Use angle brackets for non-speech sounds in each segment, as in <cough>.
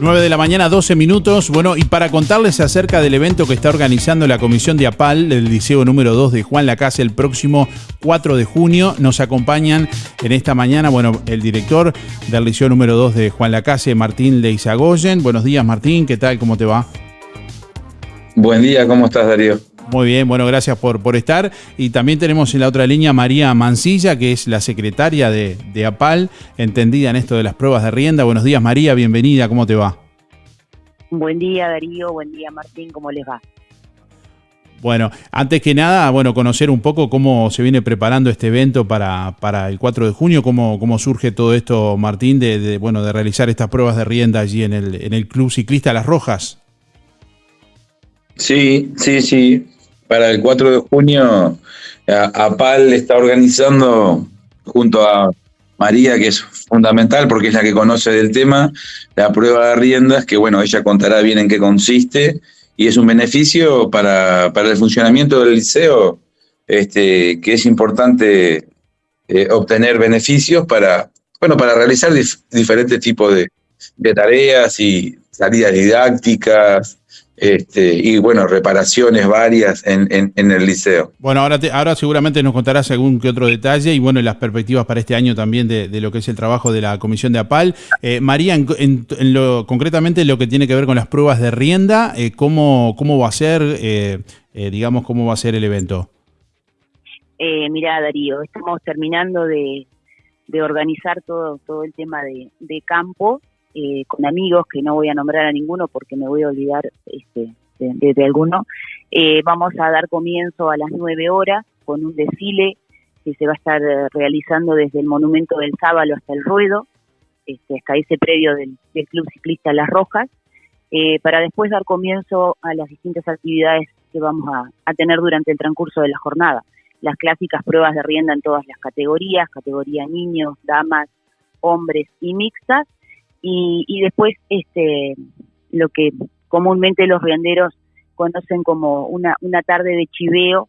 9 de la mañana, 12 minutos. Bueno, y para contarles acerca del evento que está organizando la Comisión de APAL del Liceo número 2 de Juan Lacase el próximo 4 de junio, nos acompañan en esta mañana, bueno, el director del Liceo número 2 de Juan Lacase, Martín Leizagoyen. Buenos días, Martín, ¿qué tal? ¿Cómo te va? Buen día, ¿cómo estás, Darío? Muy bien, bueno, gracias por, por estar. Y también tenemos en la otra línea María Mancilla, que es la secretaria de, de, APAL, entendida en esto de las pruebas de rienda. Buenos días, María, bienvenida, ¿cómo te va? Buen día, Darío, buen día, Martín, ¿cómo les va? Bueno, antes que nada, bueno, conocer un poco cómo se viene preparando este evento para, para el 4 de junio, cómo, cómo surge todo esto, Martín, de, de, bueno, de realizar estas pruebas de rienda allí en el, en el Club Ciclista Las Rojas. Sí, sí, sí para el 4 de junio, APAL está organizando junto a María, que es fundamental porque es la que conoce del tema, la prueba de riendas, que bueno, ella contará bien en qué consiste, y es un beneficio para, para el funcionamiento del liceo, este, que es importante eh, obtener beneficios para, bueno, para realizar dif diferentes tipos de, de tareas y salidas didácticas, este, y bueno, reparaciones varias en, en, en el liceo. Bueno, ahora, te, ahora seguramente nos contarás algún que otro detalle y bueno, las perspectivas para este año también de, de, lo que es el trabajo de la Comisión de APAL. Eh, María, en, en, lo, concretamente lo que tiene que ver con las pruebas de rienda, eh, ¿cómo, ¿cómo va a ser, eh, eh digamos, cómo va a ser el evento? Eh, mira, Darío, estamos terminando de, de organizar todo, todo el tema de, de campo eh, con amigos, que no voy a nombrar a ninguno porque me voy a olvidar este, de, de, alguno, eh, vamos a dar comienzo a las nueve horas con un desfile que se va a estar realizando desde el Monumento del Sábalo hasta el Ruedo, este, hasta ese predio del, Club Ciclista Las Rojas, eh, para después dar comienzo a las distintas actividades que vamos a tener durante el transcurso de la jornada. Las clásicas pruebas de rienda en todas las categorías, categoría niños, damas, hombres y mixtas, y, y después este lo que comúnmente los rianderos conocen como una, una tarde de chiveo,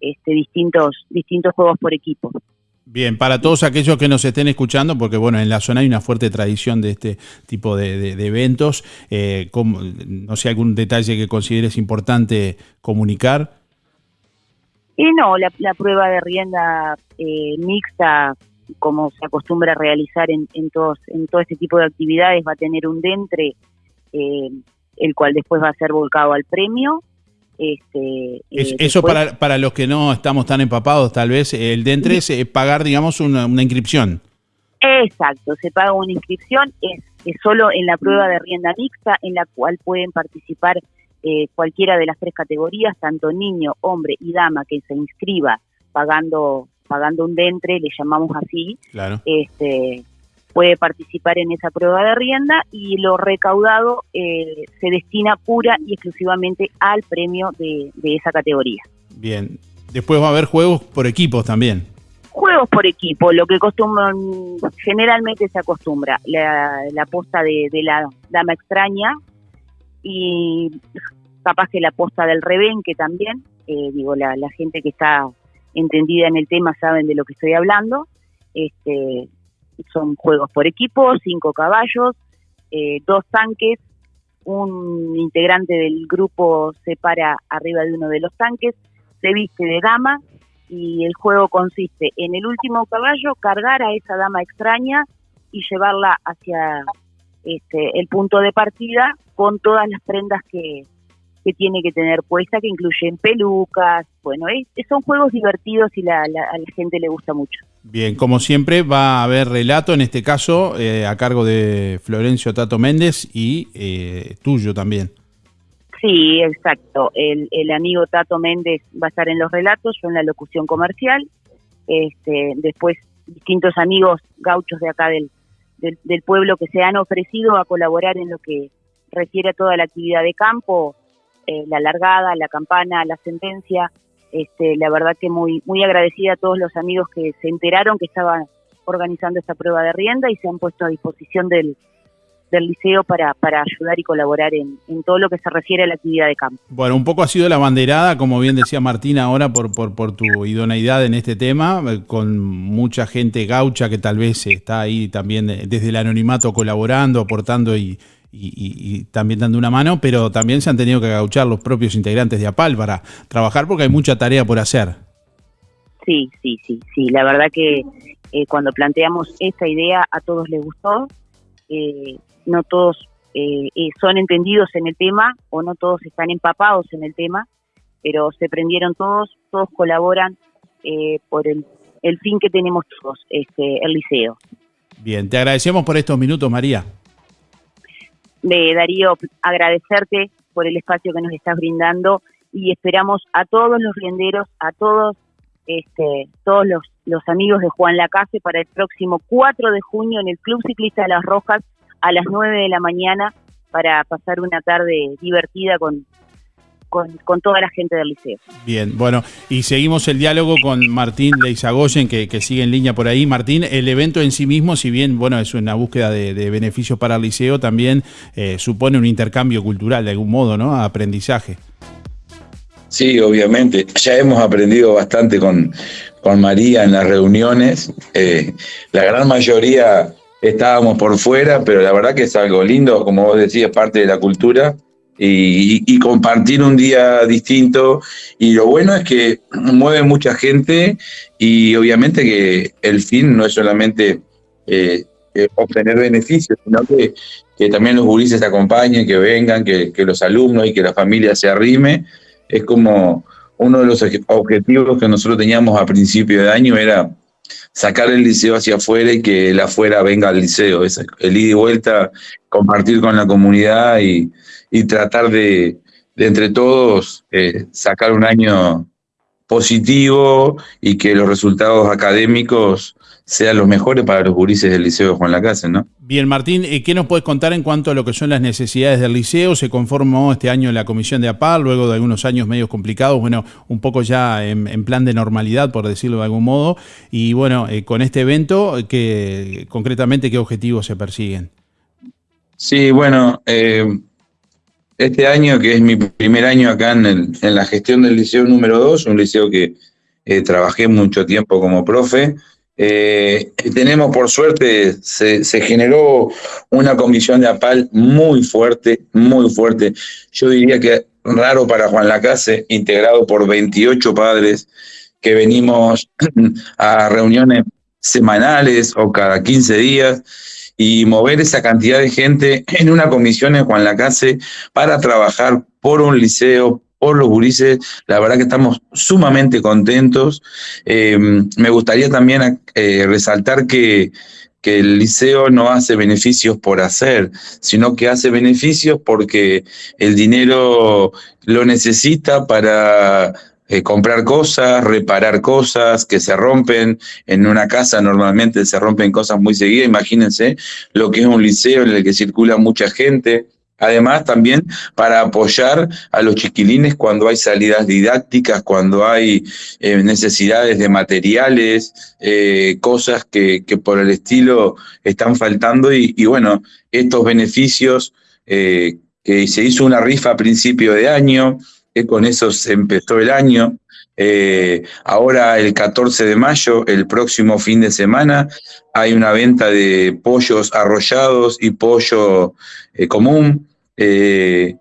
este, distintos, distintos juegos por equipo. Bien, para todos aquellos que nos estén escuchando, porque bueno, en la zona hay una fuerte tradición de este tipo de, de, de eventos, eh, como, no sé, algún detalle que consideres importante comunicar. Y no, la, la prueba de rienda eh, mixta como se acostumbra a realizar en, en, todos, en todo este tipo de actividades, va a tener un dentre, eh, el cual después va a ser volcado al premio. Este, es, eh, eso después... para, para los que no estamos tan empapados, tal vez, el dentre es eh, pagar, digamos, una, una, inscripción. Exacto, se paga una inscripción, es, es, solo en la prueba de rienda mixta, en la cual pueden participar eh, cualquiera de las tres categorías, tanto niño, hombre y dama que se inscriba pagando pagando un dentre, le llamamos así, claro. este, puede participar en esa prueba de rienda y lo recaudado eh, se destina pura y exclusivamente al premio de, de, esa categoría. Bien, después va a haber juegos por equipos también. Juegos por equipo, lo que acostumbran, generalmente se acostumbra, la, la posta de, de, la dama extraña y capaz que la posta del rebenque también, eh, digo, la, la gente que está entendida en el tema saben de lo que estoy hablando. Este, son juegos por equipo, cinco caballos, eh, dos tanques, un integrante del grupo se para arriba de uno de los tanques, se viste de dama y el juego consiste en el último caballo cargar a esa dama extraña y llevarla hacia este, el punto de partida con todas las prendas que, que tiene que tener puesta, que incluyen pelucas, bueno, es, son juegos divertidos y la, la, a la gente le gusta mucho. Bien, como siempre va a haber relato, en este caso eh, a cargo de Florencio Tato Méndez y eh, tuyo también. Sí, exacto. El, el, amigo Tato Méndez va a estar en los relatos, yo en la locución comercial. Este, después distintos amigos gauchos de acá del, del, del pueblo que se han ofrecido a colaborar en lo que refiere a toda la actividad de campo, eh, la largada, la campana, la sentencia. Este, la verdad que muy, muy agradecida a todos los amigos que se enteraron que estaban organizando esta prueba de rienda y se han puesto a disposición del, del liceo para, para ayudar y colaborar en, en, todo lo que se refiere a la actividad de campo. Bueno, un poco ha sido la banderada, como bien decía Martina ahora, por, por, por tu idoneidad en este tema, eh, con mucha gente gaucha que tal vez está ahí también desde el anonimato colaborando, aportando y, y, también dando una mano, pero también se han tenido que agauchar los propios integrantes de APAL para trabajar porque hay mucha tarea por hacer. Sí, sí, sí, sí. La verdad que eh, cuando planteamos esta idea a todos les gustó. Eh, no todos eh, son entendidos en el tema o no todos están empapados en el tema, pero se prendieron todos, todos colaboran por el, el, fin que tenemos todos, este, el liceo. Bien, te agradecemos por estos minutos, María. De Darío, agradecerte por el espacio que nos estás brindando y esperamos a todos los rienderos, a todos este, todos los, los amigos de Juan Lacase para el próximo 4 de junio en el Club Ciclista de las Rojas a las 9 de la mañana para pasar una tarde divertida con, con, toda la gente del liceo. Bien, bueno, y seguimos el diálogo con Martín Leizagoyen, que, que sigue en línea por ahí. Martín, el evento en sí mismo, si bien bueno es una búsqueda de, beneficios para el liceo, también eh, supone un intercambio cultural de algún modo, ¿no? Aprendizaje. Sí, obviamente. Ya hemos aprendido bastante con, con María en las reuniones. Eh, la gran mayoría estábamos por fuera, pero la verdad que es algo lindo, como vos decías, parte de la cultura. Y, compartir un día distinto. Y lo bueno es que mueve mucha gente y obviamente que el fin no es solamente eh, eh, obtener beneficios, sino que, que, también los gurises acompañen, que vengan, que, que, los alumnos y que la familia se arrime es como uno de los objetivos que nosotros teníamos a principio de año era sacar el liceo hacia afuera y que el afuera venga al liceo, es el ida y vuelta, compartir con la comunidad y, tratar de, entre todos eh, sacar un año positivo y que los resultados académicos sean los mejores para los gurises del Liceo de Juan Lacase, ¿no? Bien, Martín, ¿qué nos puedes contar en cuanto a lo que son las necesidades del liceo? Se conformó este año la comisión de APAL, luego de algunos años medios complicados, bueno, un poco ya en, plan de normalidad, por decirlo de algún modo, y bueno, eh, con este evento, ¿qué, concretamente, ¿qué objetivos se persiguen? Sí, bueno, eh, este año, que es mi primer año acá en, la gestión del liceo número 2, un liceo que eh, trabajé mucho tiempo como profe, eh, tenemos, por suerte, se, generó una comisión de APAL muy fuerte, muy fuerte. Yo diría que raro para Juan Lacase, integrado por 28 padres que venimos <clears throat> a reuniones semanales o cada 15 días y mover esa cantidad de gente en una comisión en Juan Lacase para trabajar por un liceo, por los gurises. La verdad que estamos sumamente contentos. Eh, me gustaría también eh, resaltar que, que el liceo no hace beneficios por hacer, sino que hace beneficios porque el dinero lo necesita para eh, comprar cosas, reparar cosas que se rompen. En una casa normalmente se rompen cosas muy seguidas. Imagínense lo que es un liceo en el que circula mucha gente. Además, también para apoyar a los chiquilines cuando hay salidas didácticas, cuando hay eh, necesidades de materiales, eh, cosas que, por el estilo están faltando. Y, bueno, estos beneficios eh, que se hizo una rifa a principio de año, que con eso se empezó el año. Ahora el 14 de mayo, el próximo fin de semana, hay una venta de pollos arrollados y pollo eh, común. Eh,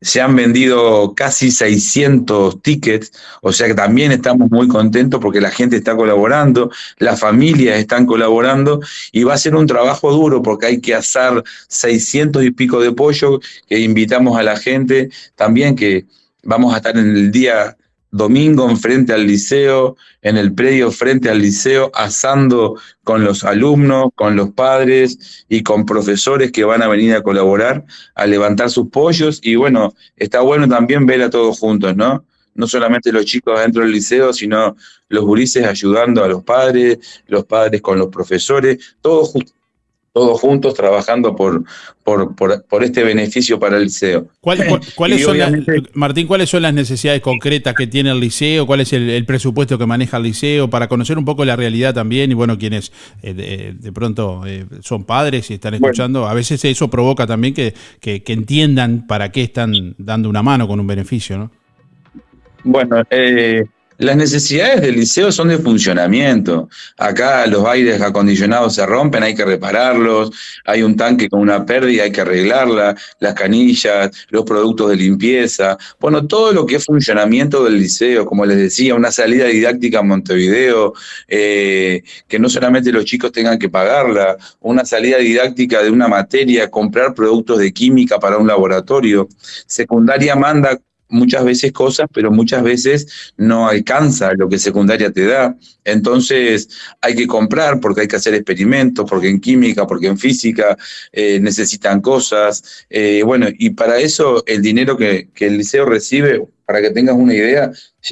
se han vendido casi 600 tickets, o sea que también estamos muy contentos porque la gente está colaborando, las familias están colaborando y va a ser un trabajo duro porque hay que asar 600 y pico de pollo que invitamos a la gente también que vamos a estar en el día domingo en frente al liceo, en el predio frente al liceo, asando con los alumnos, con los padres y con profesores que van a venir a colaborar, a levantar sus pollos. Y bueno, está bueno también ver a todos juntos, ¿no? No solamente los chicos dentro del liceo, sino los gurises ayudando a los padres, los padres con los profesores, todos todos juntos trabajando por, por, este beneficio para el liceo. <laughs> cuáles son Martín, ¿cuáles son las necesidades concretas que tiene el liceo? ¿Cuál es el, presupuesto que maneja el liceo? Para conocer un poco la realidad también y bueno, quienes eh, de, pronto eh, son padres y están escuchando, a veces eso provoca también que, que, entiendan para qué están dando una mano con un beneficio, ¿no? Bueno, eh, las necesidades del liceo son de funcionamiento. Acá los aires acondicionados se rompen, hay que repararlos, hay un tanque con una pérdida, hay que arreglarla, las canillas, los productos de limpieza, bueno, todo lo que es funcionamiento del liceo, como les decía, una salida didáctica a Montevideo, eh, que no solamente los chicos tengan que pagarla, una salida didáctica de una materia, comprar productos de química para un laboratorio. Secundaria manda muchas veces cosas, pero muchas veces no alcanza lo que secundaria te da. Entonces hay que comprar porque hay que hacer experimentos, porque en química, porque en física eh, necesitan cosas. Eh, bueno, y para eso el dinero que, que, el liceo recibe, para que tengas una idea,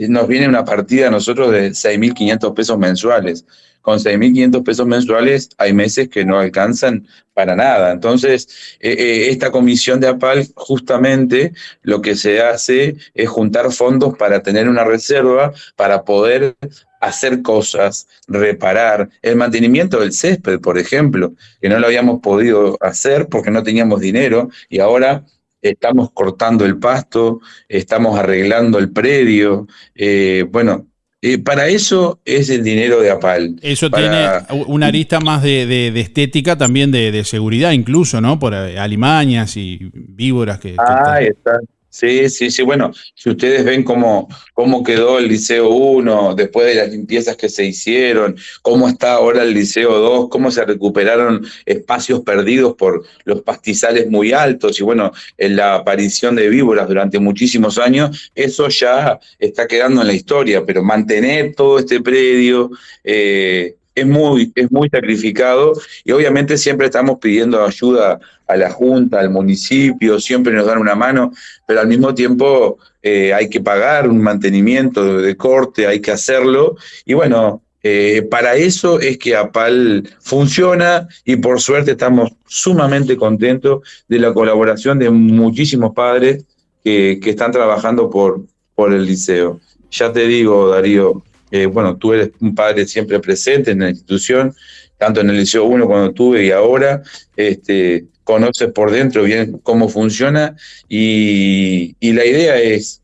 nos viene una partida a nosotros de 6.500 pesos mensuales con 6.500 pesos mensuales hay meses que no alcanzan para nada. Entonces, eh, eh, esta comisión de APAL justamente lo que se hace es juntar fondos para tener una reserva, para poder hacer cosas, reparar, el mantenimiento del césped, por ejemplo, que no lo habíamos podido hacer porque no teníamos dinero y ahora estamos cortando el pasto, estamos arreglando el predio, eh, bueno, eh, para eso es el dinero de APAL. Eso tiene una arista más de, estética, también de, seguridad, incluso, ¿no? Por eh, alimañas y víboras que. Ah, está. Sí, sí, sí. Bueno, si ustedes ven cómo, cómo quedó el Liceo 1 después de las limpiezas que se hicieron, cómo está ahora el Liceo 2, cómo se recuperaron espacios perdidos por los pastizales muy altos y bueno, en la aparición de víboras durante muchísimos años, eso ya está quedando en la historia, pero mantener todo este predio, eh, es muy, es muy sacrificado y obviamente siempre estamos pidiendo ayuda a la Junta, al municipio, siempre nos dan una mano, pero al mismo tiempo eh, hay que pagar un mantenimiento de, corte, hay que hacerlo y bueno, eh, para eso es que APAL funciona y por suerte estamos sumamente contentos de la colaboración de muchísimos padres que, que están trabajando por, por el liceo. Ya te digo, Darío, eh, bueno, tú eres un padre siempre presente en la institución, tanto en el Liceo 1 cuando tuve y ahora, este, conoces por dentro bien cómo funciona y, la idea es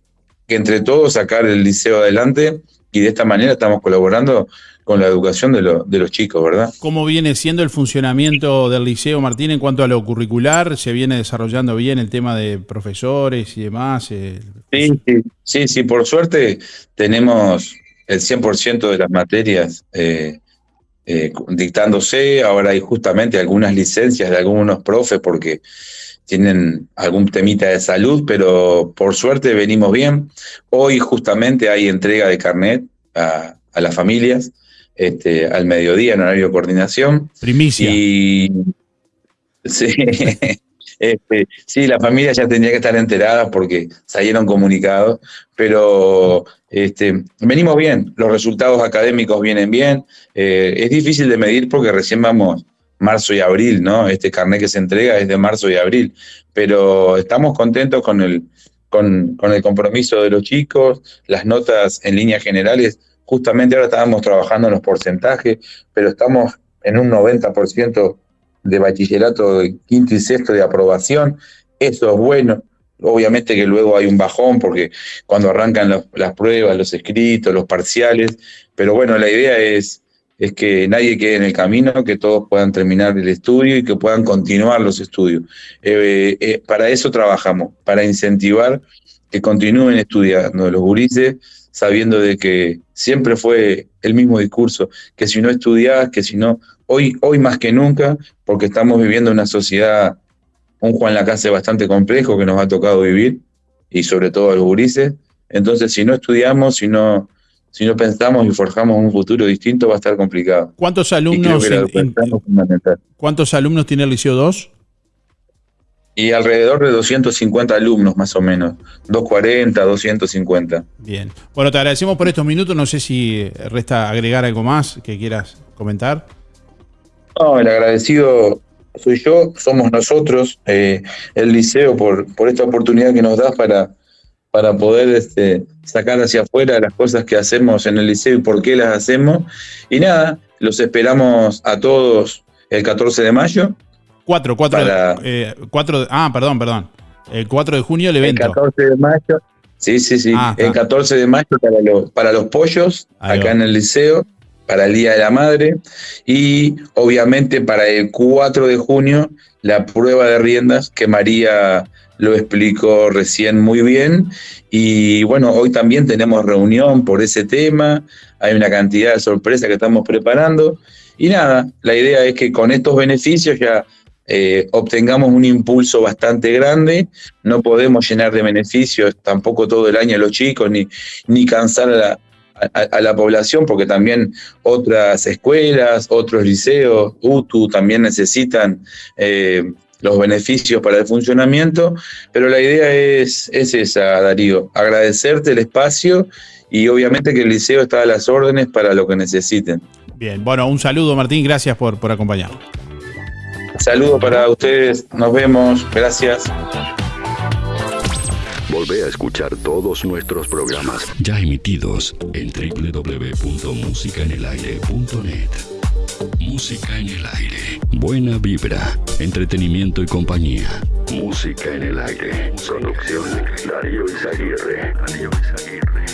que entre todos sacar el liceo adelante y de esta manera estamos colaborando con la educación de, los chicos, ¿verdad? ¿Cómo viene siendo el funcionamiento del liceo, Martín, en cuanto a lo curricular? ¿Se viene desarrollando bien el tema de profesores y demás? sí, sí, sí, sí, por suerte tenemos el 100% de las materias eh, eh, dictándose. Ahora hay justamente algunas licencias de algunos profes porque tienen algún temita de salud, pero por suerte venimos bien. Hoy justamente hay entrega de carnet a, las familias este, al mediodía en horario de coordinación. Primicia. Y <laughs> sí, este, sí, la familia ya tendría que estar enterada porque salieron comunicados, pero este, venimos bien, los resultados académicos vienen bien. Eh, es difícil de medir porque recién vamos marzo y abril, ¿no? Este carnet que se entrega es de marzo y abril, pero estamos contentos con el, con, con el compromiso de los chicos, las notas en líneas generales. Justamente ahora estábamos trabajando en los porcentajes, pero estamos en un 90% de bachillerato de quinto y sexto de aprobación. Eso es bueno. Obviamente que luego hay un bajón porque cuando arrancan las pruebas, los escritos, los parciales, pero bueno, la idea es, es que nadie quede en el camino, que todos puedan terminar el estudio y que puedan continuar los estudios. Eh, eh, para eso trabajamos, para incentivar que continúen estudiando los gurises, sabiendo de que siempre fue el mismo discurso, que si no estudias, que si no hoy, hoy más que nunca, porque estamos viviendo una sociedad, un Juan Lacase bastante complejo que nos ha tocado vivir, y sobre todo a los gurises. Entonces, si no estudiamos, si no, si no pensamos y forjamos un futuro distinto, va a estar complicado. ¿Cuántos alumnos, ¿cuántos alumnos tiene el Liceo 2? Y alrededor de 250 alumnos más o menos, 240, 250. Bien. Bueno, te agradecemos por estos minutos. No sé si resta agregar algo más que quieras comentar. No, el agradecido soy yo, somos nosotros, eh, el liceo, por, por esta oportunidad que nos das para, para poder este, sacar hacia afuera las cosas que hacemos en el liceo y por qué las hacemos. Y nada, los esperamos a todos el 14 de mayo. 4, 4, eh, ah, perdón, perdón. El 4 de junio el evento. El 14 de mayo, Sí, sí, sí. Ah, el está. 14 de mayo para, los- para los pollos, Ahí acá va. en el liceo, para el Día de la Madre. Y obviamente para el 4 de junio, la prueba de riendas, que María lo explicó recién muy bien. Y bueno, hoy también tenemos reunión por ese tema. Hay una cantidad de sorpresas que estamos preparando. Y nada, la idea es que con estos beneficios ya eh, obtengamos un impulso bastante grande. No podemos llenar de beneficios tampoco todo el año a los chicos, ni, ni cansar a la, a- a la población, porque también otras escuelas, otros liceos, UTU también necesitan eh, los beneficios para el funcionamiento. Pero la idea es, es esa, Darío, agradecerte el espacio y obviamente que el liceo está a las órdenes para lo que necesiten. Bien, bueno, un saludo Martín, gracias por, por acompañarnos. Saludos para ustedes, nos vemos, gracias. Volvé a escuchar todos nuestros programas ya emitidos en www.musicaenelaire.net. Música en el aire. Buena vibra, entretenimiento y compañía. Música en el aire. Producción Darío Izaguirre. Darío Izaguirre.